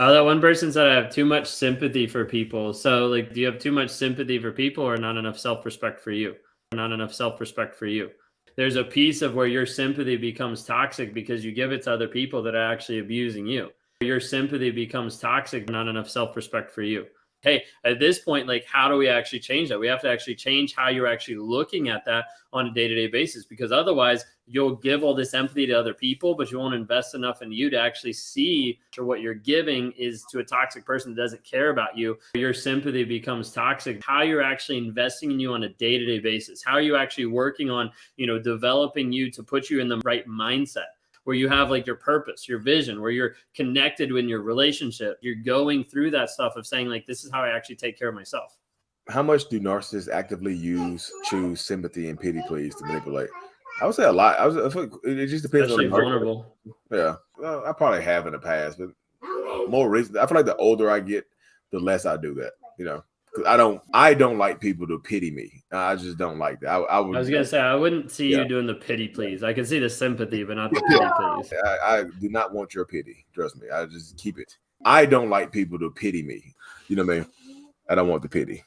Oh, that one person said I have too much sympathy for people. So, like, do you have too much sympathy for people or not enough self respect for you? Not enough self respect for you. There's a piece of where your sympathy becomes toxic because you give it to other people that are actually abusing you. Your sympathy becomes toxic, not enough self respect for you hey, at this point, like, how do we actually change that? We have to actually change how you're actually looking at that on a day to day basis because otherwise, you'll give all this empathy to other people, but you won't invest enough in you to actually see what you're giving is to a toxic person that doesn't care about you. Your sympathy becomes toxic. How you're actually investing in you on a day to day basis, how are you actually working on, you know, developing you to put you in the right mindset where you have like your purpose, your vision, where you're connected in your relationship. You're going through that stuff of saying, like, this is how I actually take care of myself. How much do narcissists actively use, choose sympathy and pity please to manipulate? I would say a lot. I was. It just depends Especially on the vulnerable. Yeah, well, I probably have in the past, but more recently, I feel like the older I get, the less I do that. You know, I don't I don't like people to pity me. I just don't like that. I, I, would, I was gonna say I wouldn't see yeah. you doing the pity please. I can see the sympathy, but not the pity please. I, I, do not want your pity. Trust me. I just keep it. I don't like people to pity me. You know what I mean? I don't want the pity.